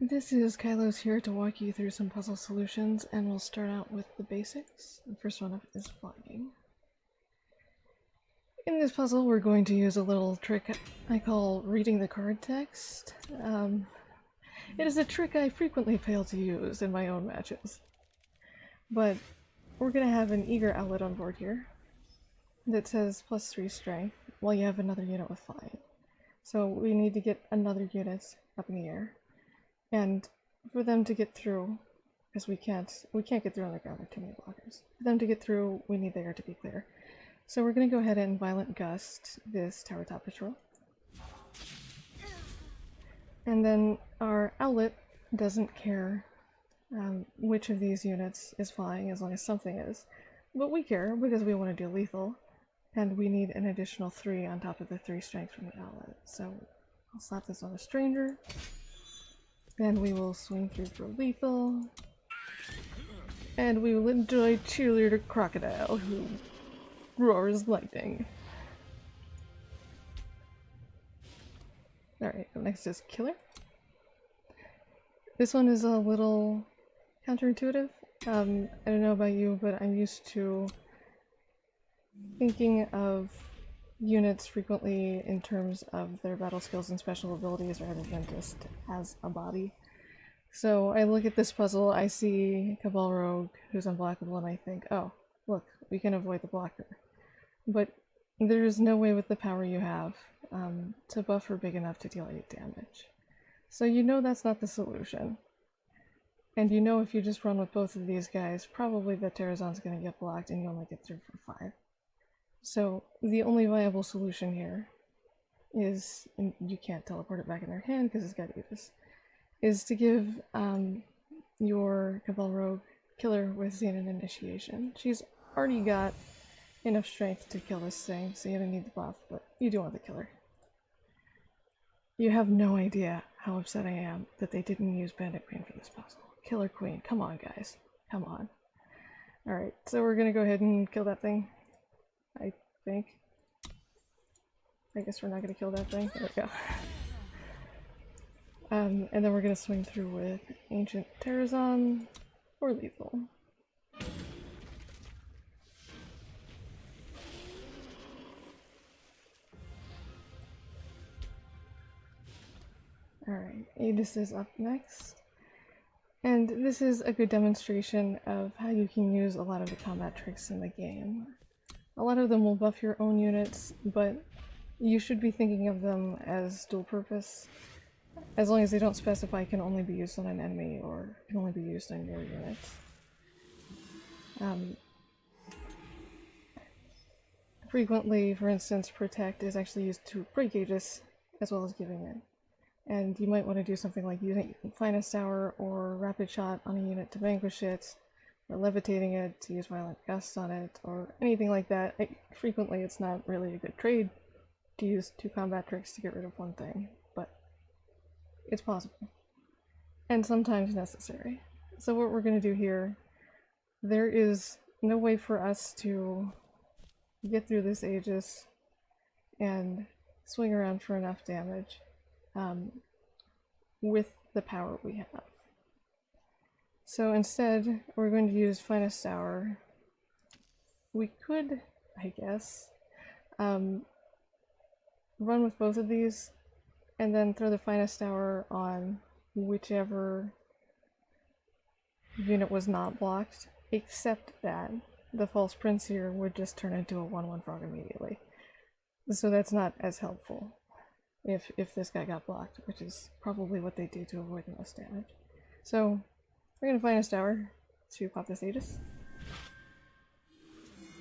This is Kylos here to walk you through some puzzle solutions, and we'll start out with the basics. The first one up is flying. In this puzzle, we're going to use a little trick I call reading the card text. Um, it is a trick I frequently fail to use in my own matches. But we're going to have an Eager Owlet on board here that says plus 3 strength, while you have another unit with flying. So we need to get another unit up in the air. And for them to get through, because we can't we can't get through on the ground, there are too many blockers. For them to get through, we need the air to be clear. So we're going to go ahead and Violent Gust this Tower Top Patrol. And then our Owlet doesn't care um, which of these units is flying as long as something is. But we care because we want to do lethal, and we need an additional 3 on top of the 3 strength from the Owlet. So I'll slap this on a stranger. Then we will swing through for lethal. And we will enjoy Cheerleader Crocodile, who roars lightning. Alright, next is Killer. This one is a little counterintuitive. Um, I don't know about you, but I'm used to thinking of units frequently in terms of their battle skills and special abilities rather than just as a body. So I look at this puzzle, I see Cabal Rogue who's unblockable, and I think, oh, look, we can avoid the blocker. But there's no way with the power you have um, to buffer big enough to deal 8 damage. So you know that's not the solution. And you know if you just run with both of these guys, probably the Terrazon's gonna get blocked and you only get through for 5. So the only viable solution here is, and you can't teleport it back in their hand because it's got Aegis, is to give um, your Cabal Rogue killer with Xenan Initiation. She's already got enough strength to kill this thing, so you don't need the buff, but you do want the killer. You have no idea how upset I am that they didn't use Bandit Queen for this puzzle. Killer Queen, come on guys, come on. Alright, so we're gonna go ahead and kill that thing. I think. I guess we're not gonna kill that thing. There we go. Um, and then we're gonna swing through with Ancient Terrazon or Lethal. Alright, Aegis is up next. And this is a good demonstration of how you can use a lot of the combat tricks in the game. A lot of them will buff your own units, but you should be thinking of them as dual purpose, as long as they don't specify can only be used on an enemy or can only be used on your units. Um, frequently, for instance, Protect is actually used to break Aegis as well as giving it. And you might want to do something like using Finest Hour or Rapid Shot on a unit to vanquish it, or levitating it to use Violent gusts on it, or anything like that. Frequently it's not really a good trade to use two combat tricks to get rid of one thing, but it's possible. And sometimes necessary. So what we're going to do here, there is no way for us to get through this Aegis and swing around for enough damage um, with the power we have. So instead, we're going to use Finest Hour. We could, I guess, um, run with both of these and then throw the Finest Hour on whichever unit was not blocked, except that the False Prince here would just turn into a 1-1 frog immediately. So that's not as helpful if if this guy got blocked, which is probably what they do to avoid the most damage. So we're gonna find a tower to pop this Aegis.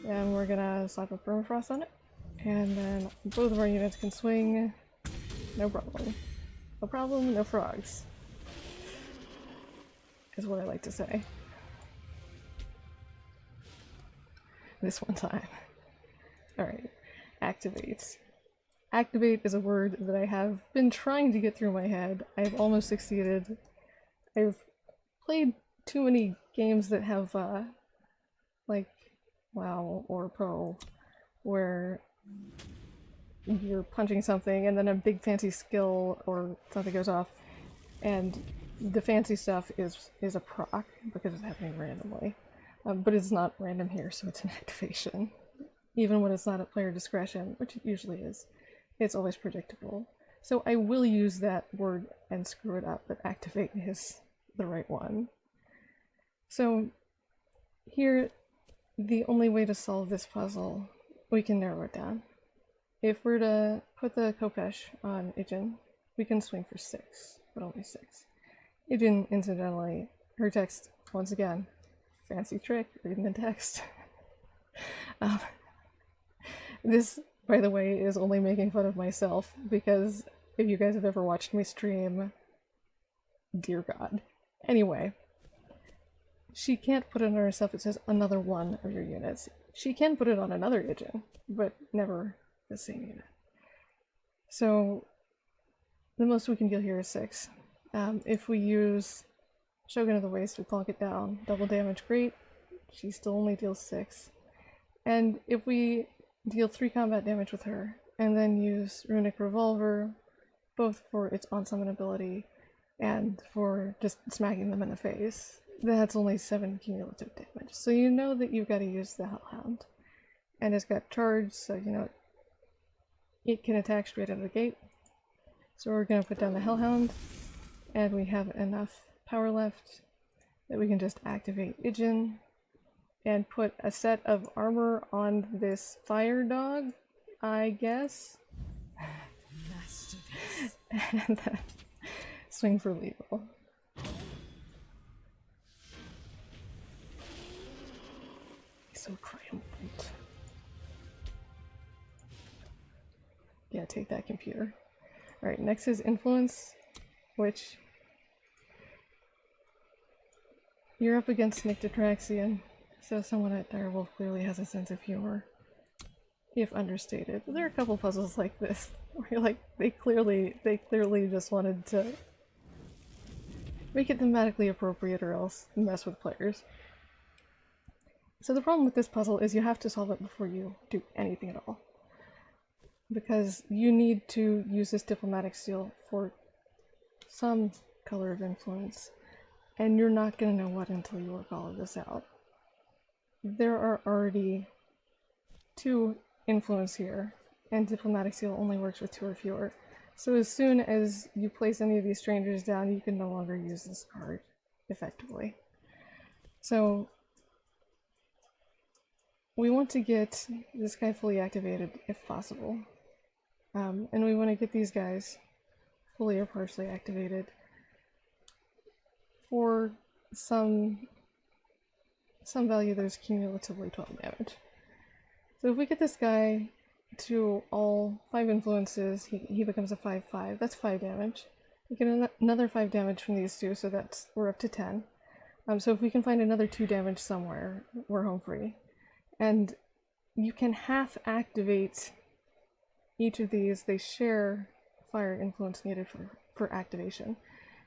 And we're gonna slap a permafrost on it. And then both of our units can swing. No problem. No problem, no frogs. Is what I like to say. This one time. Alright. Activate. Activate is a word that I have been trying to get through my head. I've almost succeeded. I've played too many games that have, uh, like, WoW or Pro, where you're punching something and then a big fancy skill or something goes off, and the fancy stuff is is a proc because it's happening randomly, um, but it's not random here, so it's an activation. Even when it's not at player discretion, which it usually is, it's always predictable. So I will use that word and screw it up, but activate is the right one. So here, the only way to solve this puzzle, we can narrow it down. If we're to put the Khopesh on Ijin, we can swing for six, but only six. Ijin, incidentally, her text, once again, fancy trick, reading the text. um, this, by the way, is only making fun of myself, because if you guys have ever watched me stream, dear god. Anyway, she can't put it on herself, it says another one of your units. She can put it on another Ijin, but never the same unit. So the most we can deal here is six. Um, if we use Shogun of the Waste, we plonk it down. Double damage, great. She still only deals six. And if we deal three combat damage with her, and then use Runic Revolver, both for its on-summon ability and for just smacking them in the face, that's only seven cumulative damage. So you know that you've got to use the Hellhound. And it's got charge, so you know it can attack straight out of the gate. So we're going to put down the Hellhound, and we have enough power left that we can just activate Ijin and put a set of armor on this fire dog, I guess. and then swing for legal. He's So triumphant. Yeah, take that computer. Alright, next is influence, which you're up against Nictotraxian, so someone at Direwolf clearly has a sense of humor. If understated. There are a couple puzzles like this, where like, they clearly, they clearly just wanted to make it thematically appropriate or else mess with players. So the problem with this puzzle is you have to solve it before you do anything at all because you need to use this diplomatic seal for some color of influence, and you're not going to know what until you work all of this out. There are already two influence here, and diplomatic seal only works with two or fewer. So as soon as you place any of these strangers down, you can no longer use this card effectively. So we want to get this guy fully activated if possible. Um, and we want to get these guys fully or partially activated for some some value there's cumulatively 12 damage. So if we get this guy to all 5 influences, he, he becomes a 5-5. That's 5 damage. We get an another 5 damage from these two, so that's we're up to 10. Um, so if we can find another 2 damage somewhere, we're home free. And you can half activate each of these, they share fire influence needed for, for activation.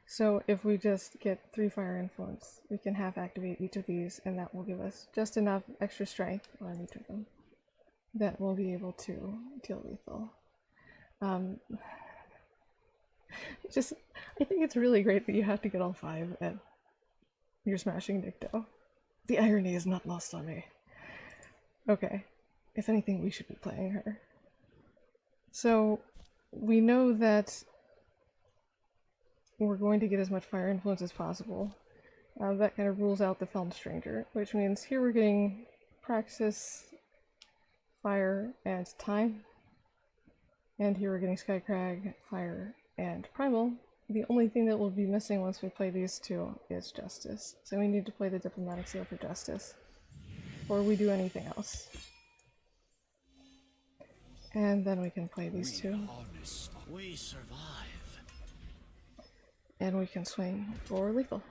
So if we just get three fire influence, we can half activate each of these and that will give us just enough extra strength on each of them that we'll be able to deal lethal. Um, just, I think it's really great that you have to get all five at your smashing Nikto. The irony is not lost on me. Okay, if anything, we should be playing her. So we know that we're going to get as much fire influence as possible. Uh, that kind of rules out the Film Stranger, which means here we're getting Praxis, Fire, and Time. And here we're getting Skycrag, Fire, and Primal. The only thing that will be missing once we play these two is Justice. So we need to play the Diplomatic Seal for Justice. before we do anything else. And then we can play these two. We survive. And we can swing for lethal.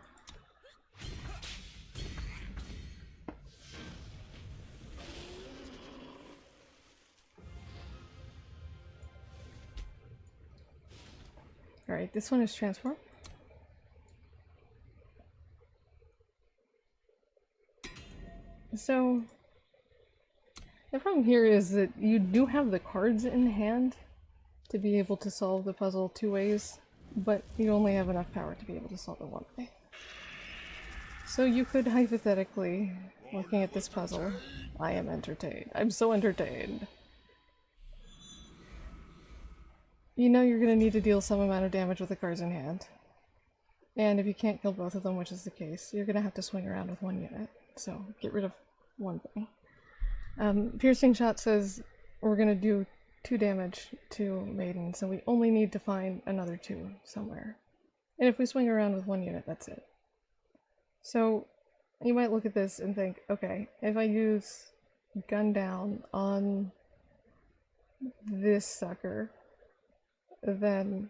Alright, this one is transform. So, the problem here is that you do have the cards in hand to be able to solve the puzzle two ways. but you only have enough power to be able to solve it one way. So you could hypothetically, looking at this puzzle, I am entertained. I'm so entertained. You know you're going to need to deal some amount of damage with the cards in hand. And if you can't kill both of them, which is the case, you're going to have to swing around with one unit. So get rid of one thing. Um, Piercing Shot says we're going to do two damage to Maiden, so we only need to find another two somewhere. And if we swing around with one unit, that's it. So you might look at this and think, okay, if I use gun down on this sucker, then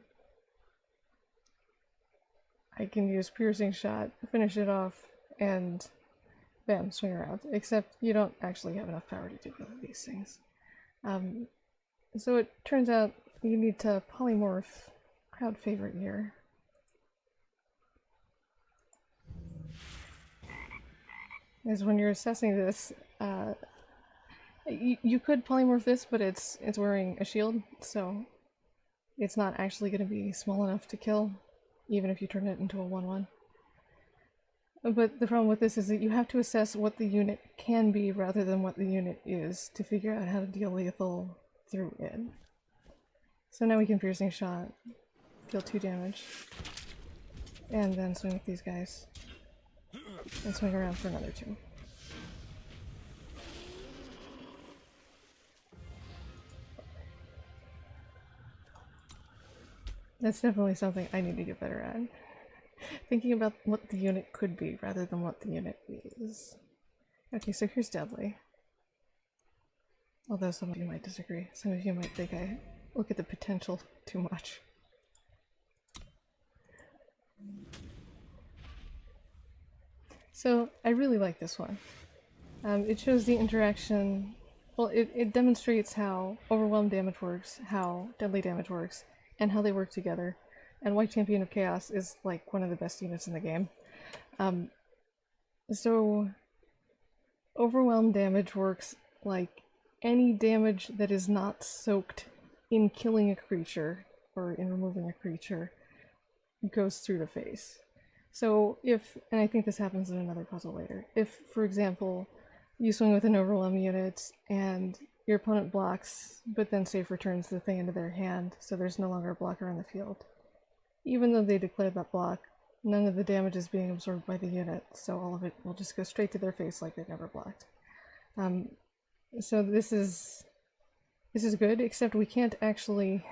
I can use piercing shot, finish it off, and bam, swing around. Except you don't actually have enough power to do both of these things. Um, so it turns out you need to polymorph crowd favorite here. Is when you're assessing this, uh, you, you could polymorph this, but it's it's wearing a shield, so it's not actually going to be small enough to kill, even if you turn it into a 1-1. But the problem with this is that you have to assess what the unit can be rather than what the unit is to figure out how to deal lethal through it. So now we can piercing shot, deal 2 damage, and then swing with these guys, and swing around for another 2. That's definitely something I need to get better at. Thinking about what the unit could be rather than what the unit is. Okay, so here's Deadly. Although some of you might disagree. Some of you might think I look at the potential too much. So I really like this one. Um, it shows the interaction, well it, it demonstrates how overwhelmed damage works, how deadly damage works, and how they work together. And White Champion of Chaos is like one of the best units in the game. Um, so overwhelm damage works like any damage that is not soaked in killing a creature or in removing a creature goes through the face. So if, and I think this happens in another puzzle later, if, for example, you swing with an overwhelm unit and your opponent blocks, but then safe returns the thing into their hand, so there's no longer a blocker on the field. Even though they declared that block, none of the damage is being absorbed by the unit, so all of it will just go straight to their face like they've never blocked. Um, so this is this is good, except we can't actually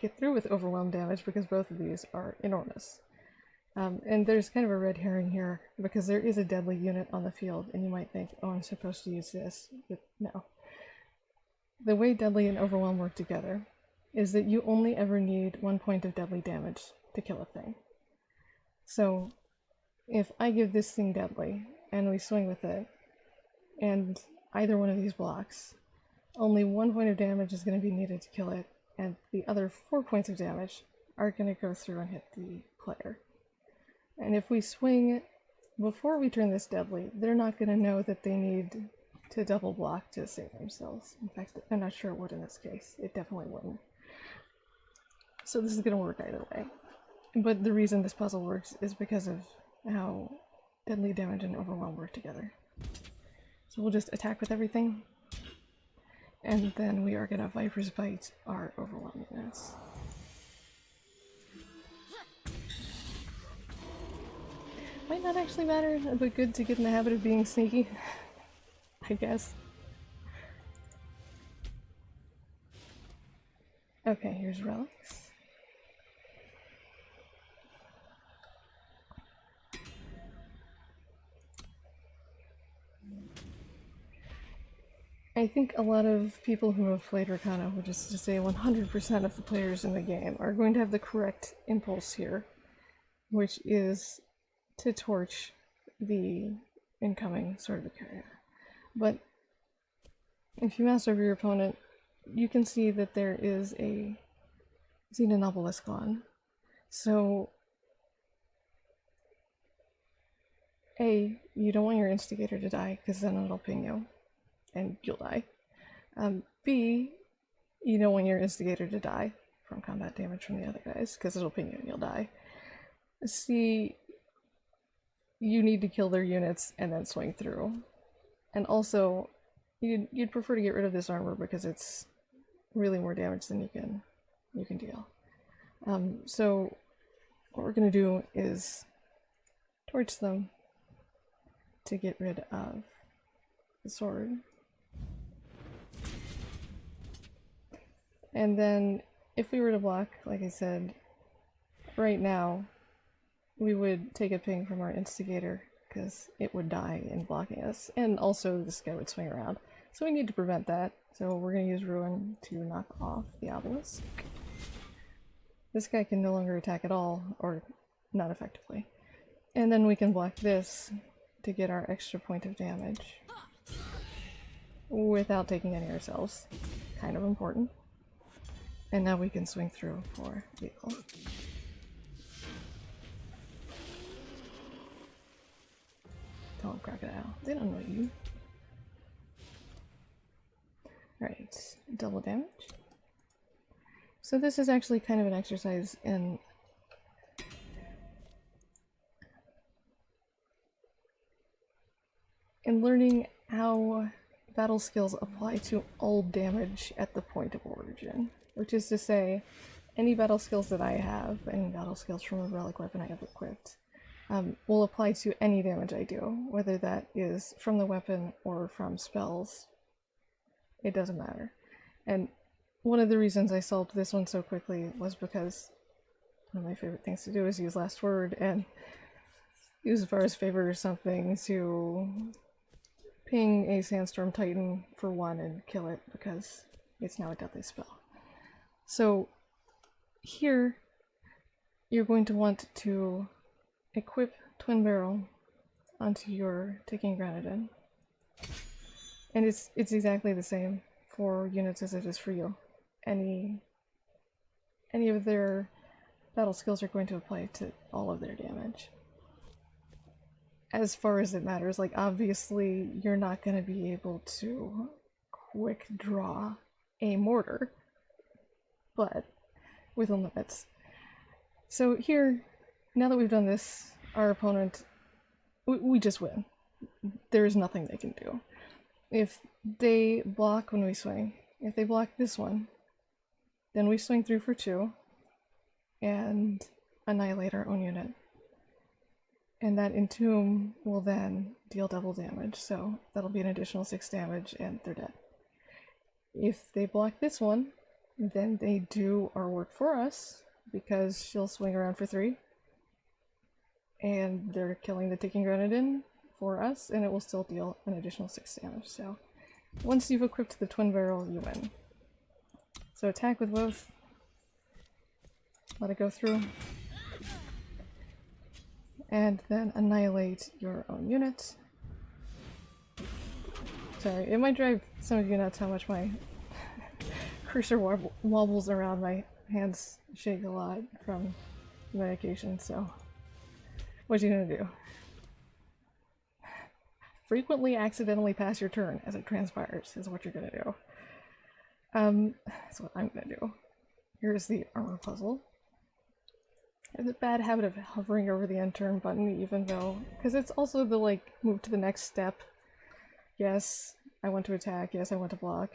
get through with overwhelm damage because both of these are enormous. Um, and there's kind of a red herring here because there is a deadly unit on the field and you might think, oh, I'm supposed to use this, but no. The way deadly and overwhelm work together is that you only ever need one point of deadly damage to kill a thing. So if I give this thing deadly and we swing with it, and either one of these blocks, only one point of damage is going to be needed to kill it, and the other four points of damage are going to go through and hit the player. And if we swing before we turn this deadly, they're not going to know that they need to double block to save themselves. In fact, I'm not sure it would in this case. It definitely wouldn't. So this is going to work either way. But the reason this puzzle works is because of how deadly damage and overwhelm work together. So we'll just attack with everything. And then we are gonna Viper's Bite our overwhelm units. Might not actually matter, but good to get in the habit of being sneaky. I guess. Okay, here's relics. I think a lot of people who have played Rakano, which is to say 100% of the players in the game, are going to have the correct impulse here, which is to torch the incoming sword of carrier. But if you master over your opponent, you can see that there is a Xenan obelisk on. So, A, you don't want your instigator to die, because then it'll ping you and you'll die. Um, B, you don't want your instigator to die from combat damage from the other guys, because it'll ping you and you'll die. C, you need to kill their units and then swing through. And also, you'd, you'd prefer to get rid of this armor because it's really more damage than you can you can deal. Um, so what we're going to do is torch them to get rid of the sword. And then if we were to block, like I said, right now, we would take a ping from our instigator because it would die in blocking us. And also this guy would swing around. So we need to prevent that. So we're going to use Ruin to knock off the obelisk. This guy can no longer attack at all, or not effectively. And then we can block this to get our extra point of damage without taking any ourselves. Kind of important. And now we can swing through for Don't crocodile. They don't know you. Alright, double damage. So this is actually kind of an exercise in in learning how battle skills apply to all damage at the point of origin. Which is to say, any battle skills that I have, any battle skills from a relic weapon I have equipped, um, will apply to any damage I do, whether that is from the weapon or from spells. It doesn't matter. And one of the reasons I solved this one so quickly was because one of my favorite things to do is use last word and use Var's favor or something to ping a sandstorm titan for one and kill it because it's now a deadly spell. So here you're going to want to equip twin barrel onto your ticking grenadin. And it's it's exactly the same for units as it is for you. Any any of their battle skills are going to apply to all of their damage. As far as it matters, like obviously you're not going to be able to quick draw a mortar, but within limits. So here, now that we've done this, our opponent, we, we just win. There's nothing they can do. If they block when we swing, if they block this one, then we swing through for two and annihilate our own unit. And that entomb will then deal double damage, so that'll be an additional six damage and they're dead. If they block this one, then they do our work for us because she'll swing around for three. And they're killing the ticking grenadin for us, and it will still deal an additional six damage. So once you've equipped the twin barrel, you win. So attack with both. Let it go through. And then annihilate your own unit. Sorry, it might drive some of you nuts how much my cursor wobbles around. My hands shake a lot from medication, so what are you gonna do? Frequently accidentally pass your turn as it transpires is what you're gonna do. Um, that's what I'm gonna do. Here's the armor puzzle. I have the bad habit of hovering over the end turn button even though, because it's also the like move to the next step. Yes, I want to attack, yes I want to block.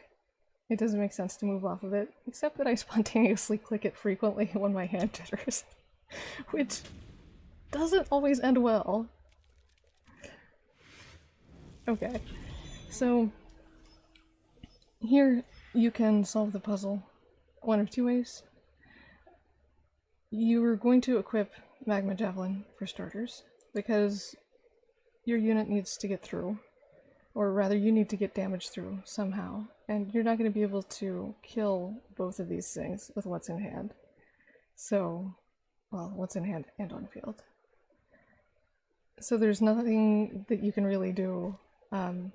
It doesn't make sense to move off of it, except that I spontaneously click it frequently when my hand jitters, which doesn't always end well. Okay, so here you can solve the puzzle one of two ways. You're going to equip Magma Javelin for starters, because your unit needs to get through, or rather you need to get damage through somehow, and you're not going to be able to kill both of these things with what's in hand. So, well, what's in hand and on field. So there's nothing that you can really do. Um,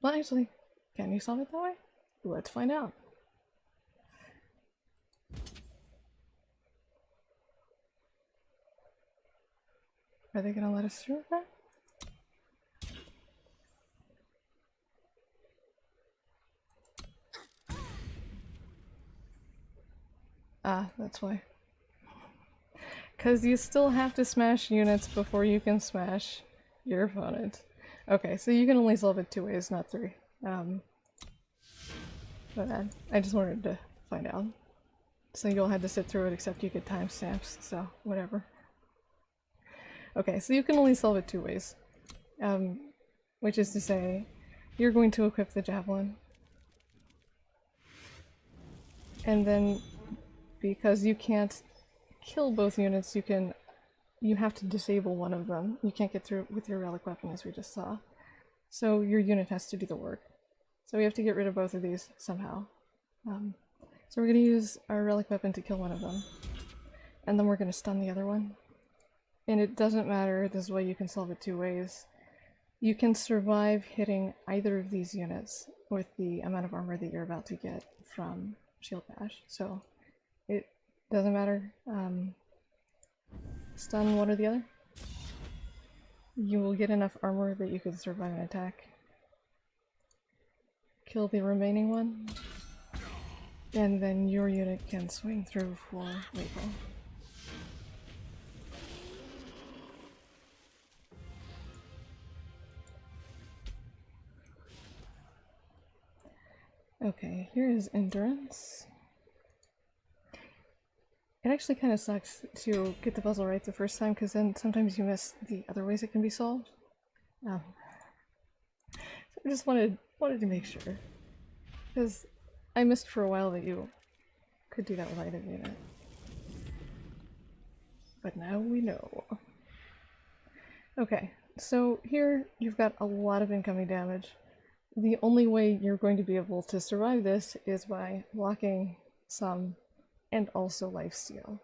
well, actually, can you solve it that way? Let's find out. Are they gonna let us through that? Ah, that's why. Because you still have to smash units before you can smash your opponent. Okay, so you can only solve it two ways, not three. Um, but I, I just wanted to find out. So you'll have to sit through it except you get timestamps, so whatever. Okay, so you can only solve it two ways. Um, which is to say, you're going to equip the javelin. And then, because you can't kill both units, you can you have to disable one of them. You can't get through with your relic weapon as we just saw. So your unit has to do the work. So we have to get rid of both of these somehow. Um, so we're going to use our relic weapon to kill one of them. And then we're going to stun the other one. And it doesn't matter, this is why you can solve it two ways. You can survive hitting either of these units with the amount of armor that you're about to get from Shield Bash. So it doesn't matter. Um, stun one or the other. You will get enough armor that you can survive an attack. Kill the remaining one. And then your unit can swing through for lethal. Okay, here is endurance. It actually kind of sucks to get the puzzle right the first time because then sometimes you miss the other ways it can be solved. Um, so I just wanted wanted to make sure because I missed for a while that you could do that with item unit. But now we know. Okay, so here you've got a lot of incoming damage. The only way you're going to be able to survive this is by blocking some and also lifesteal.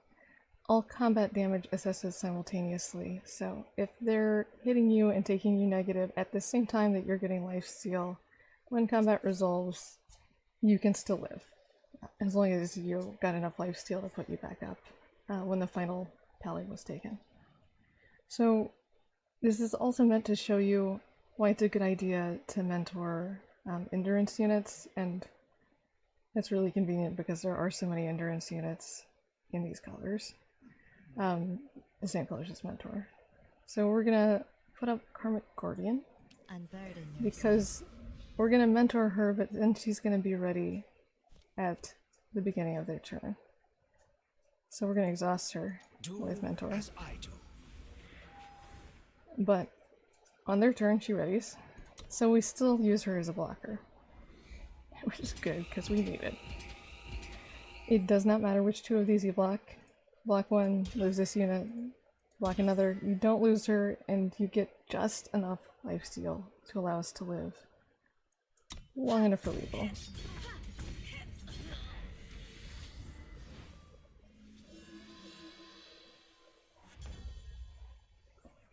All combat damage assesses simultaneously, so if they're hitting you and taking you negative at the same time that you're getting lifesteal, when combat resolves, you can still live. As long as you've got enough lifesteal to put you back up uh, when the final tally was taken. So this is also meant to show you why it's a good idea to mentor um, endurance units and it's really convenient because there are so many endurance units in these colors. Um, the same colors as Mentor. So we're gonna put up Karmic Guardian because we're gonna mentor her, but then she's gonna be ready at the beginning of their turn. So we're gonna exhaust her do with Mentor. But on their turn, she readies. So we still use her as a blocker. which is good because we need it. It does not matter which two of these you block. Block one, lose this unit, block another. You don't lose her, and you get just enough lifesteal to allow us to live long enough for lethal.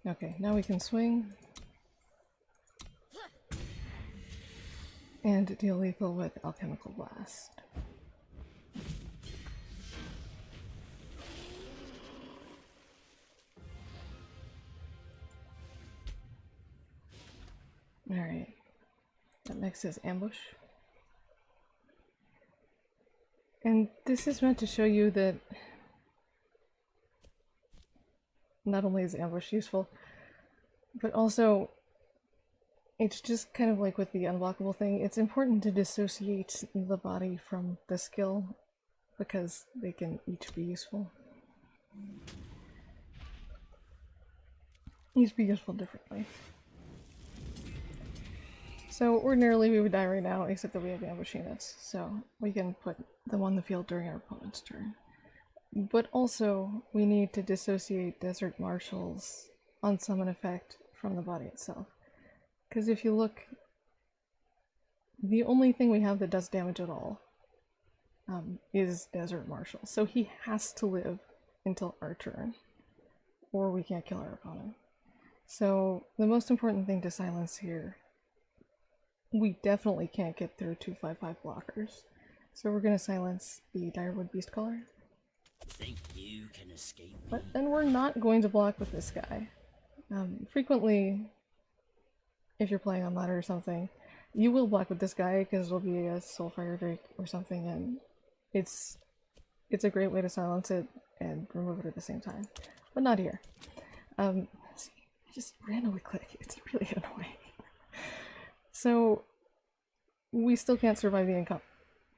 Okay, now we can swing. And deal lethal with Alchemical Blast. Alright. That next is Ambush. And this is meant to show you that not only is Ambush useful, but also it's just kind of like with the unblockable thing, it's important to dissociate the body from the skill because they can each be useful. Each be useful differently. So ordinarily we would die right now, except that we have ambush units, so we can put them on the field during our opponent's turn. But also, we need to dissociate Desert Marshals on summon effect from the body itself. Because if you look, the only thing we have that does damage at all um, is Desert Marshal. So he has to live until our turn, or we can't kill our opponent. So the most important thing to silence here, we definitely can't get through 255 blockers. So we're going to silence the Direwood Beastcaller. Think you can escape me? But then we're not going to block with this guy. Um, frequently, if you're playing on ladder or something, you will block with this guy because it'll be a Soulfire Drake or something, and it's it's a great way to silence it and remove it at the same time. But not here. Um, see, I just randomly click. It's really annoying. so we still can't survive the income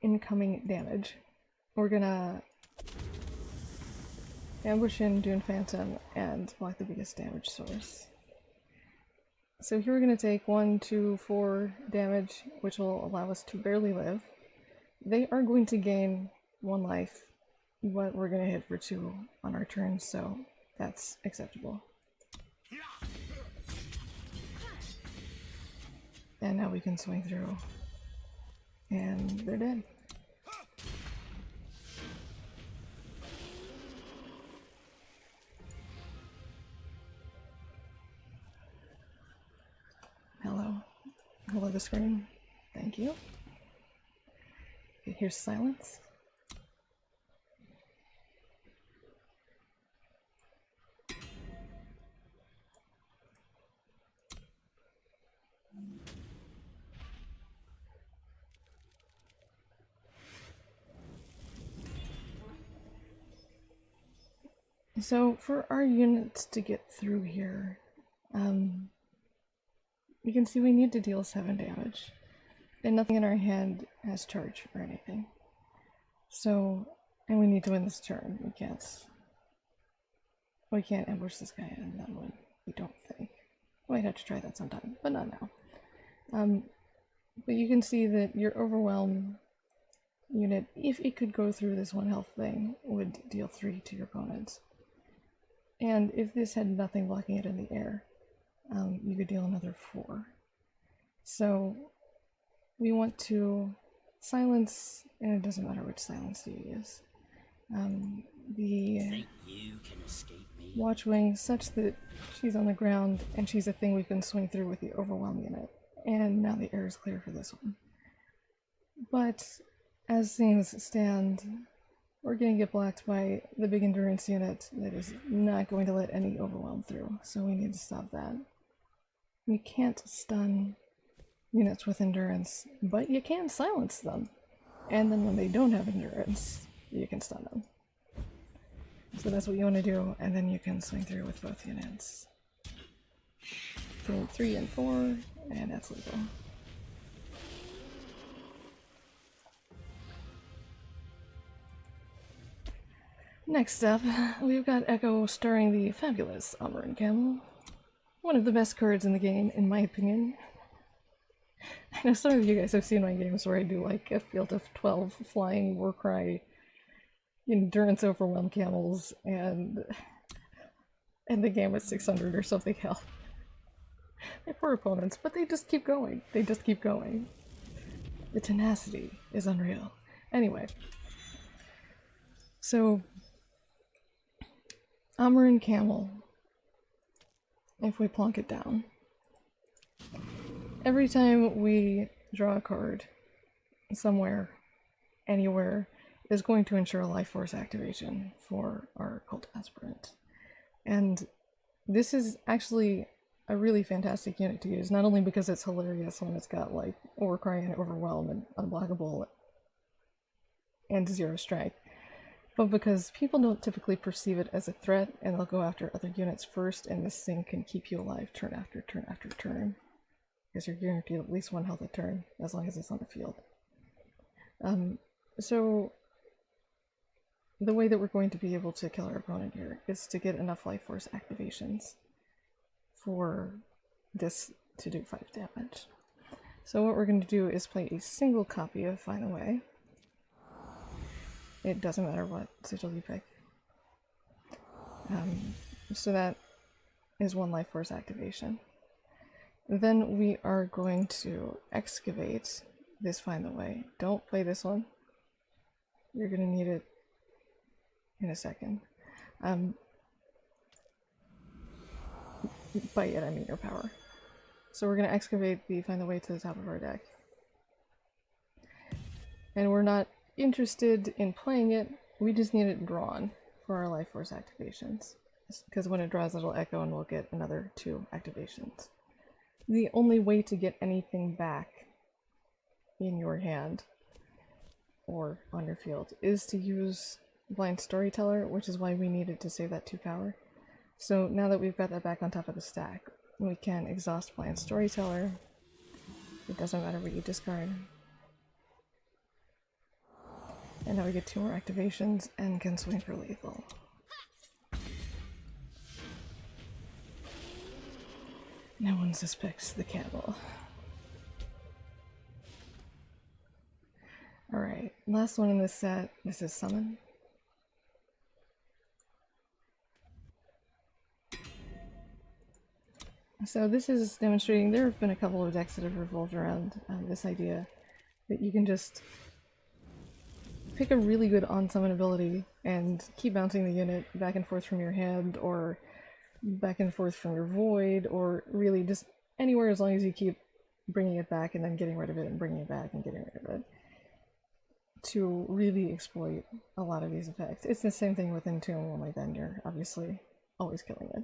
incoming damage. We're gonna ambush in Dune Phantom and block the biggest damage source. So here we're going to take 1, 2, 4 damage, which will allow us to barely live. They are going to gain 1 life, but we're going to hit for 2 on our turn, so that's acceptable. And now we can swing through. And they're dead. Hello the screen. Thank you. Here's silence. So for our units to get through here, um, you can see we need to deal 7 damage. And nothing in our hand has charge or anything. So, and we need to win this turn. We can't... We can't ambush this guy in that one, we don't think. We Might have to try that sometime, but not now. Um, but you can see that your Overwhelm unit, if it could go through this one health thing, would deal 3 to your opponents. And if this had nothing blocking it in the air, um, you could deal another four. So we want to silence, and it doesn't matter which silence you use. Um, the Watchwing such that she's on the ground and she's a thing we can swing through with the overwhelm unit. And now the air is clear for this one. But as things stand, we're going to get blocked by the big endurance unit that is not going to let any overwhelm through, so we need to stop that. You can't stun units with endurance, but you can silence them. And then when they don't have endurance, you can stun them. So that's what you want to do, and then you can swing through with both units. From 3 and 4, and that's legal. Next up, we've got Echo starring the fabulous Amaran Camel. One of the best cards in the game, in my opinion. I know some of you guys have seen my games where I do like a field of 12 flying Warcry endurance overwhelm camels and and the game at 600 or something hell. They're poor opponents, but they just keep going. They just keep going. The tenacity is unreal. Anyway, so Amaran Camel if we plonk it down. Every time we draw a card somewhere, anywhere, is going to ensure a life force activation for our cult aspirant. And this is actually a really fantastic unit to use, not only because it's hilarious when it's got like Overcry and Overwhelm and Unblockable and Zero Strike, but because people don't typically perceive it as a threat and they'll go after other units first and this thing can keep you alive turn after turn after turn. Because you're guaranteed at least one health a turn as long as it's on the field. Um, so the way that we're going to be able to kill our opponent here is to get enough life force activations for this to do 5 damage. So what we're going to do is play a single copy of Find a Way. It doesn't matter what sigil you pick. Um, so that is one life force activation. Then we are going to excavate this find the way. Don't play this one. You're gonna need it in a second. Um, by it I mean your power. So we're gonna excavate the find the way to the top of our deck. And we're not interested in playing it, we just need it drawn for our life force activations. Because when it draws, it'll echo and we'll get another two activations. The only way to get anything back in your hand or on your field is to use Blind Storyteller, which is why we needed to save that 2 power. So now that we've got that back on top of the stack, we can exhaust Blind Storyteller. It doesn't matter what you discard. And now we get two more activations and can swing for lethal. No one suspects the camel. Alright, last one in this set. This is Summon. So this is demonstrating, there have been a couple of decks that have revolved around um, this idea that you can just pick a really good on-summon ability and keep bouncing the unit back and forth from your hand or back and forth from your void or really just anywhere as long as you keep bringing it back and then getting rid of it and bringing it back and getting rid of it to really exploit a lot of these effects. It's the same thing with Entomb, only then you're obviously always killing it.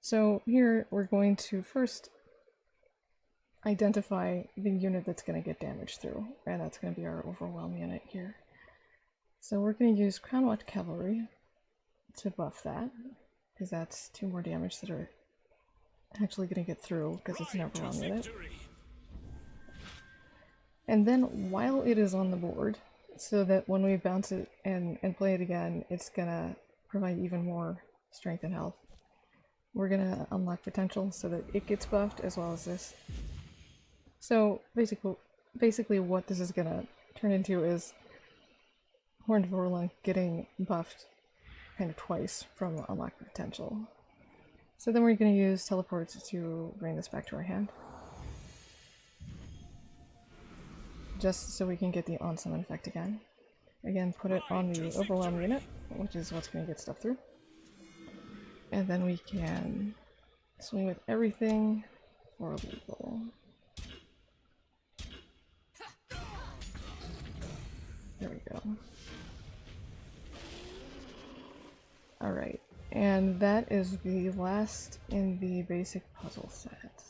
So here we're going to first identify the unit that's going to get damaged through, and that's going to be our Overwhelm unit here. So we're going to use Crownwatch Cavalry to buff that, because that's two more damage that are actually going to get through, because it's an Overwhelm unit. And then while it is on the board, so that when we bounce it and, and play it again, it's gonna provide even more strength and health. We're gonna unlock potential so that it gets buffed as well as this. So basically, basically what this is gonna turn into is Horned Vorlunk getting buffed kind of twice from unlock potential. So then we're gonna use teleports to bring this back to our hand. just so we can get the on summon effect again. Again, put it on the overwhelm unit, which is what's going to get stuff through. And then we can swing with everything for lethal. There we go. Alright, and that is the last in the basic puzzle set.